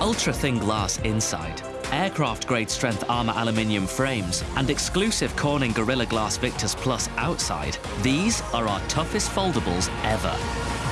ultra-thin glass inside, aircraft-grade strength armour aluminium frames, and exclusive Corning Gorilla Glass Victus Plus outside, these are our toughest foldables ever.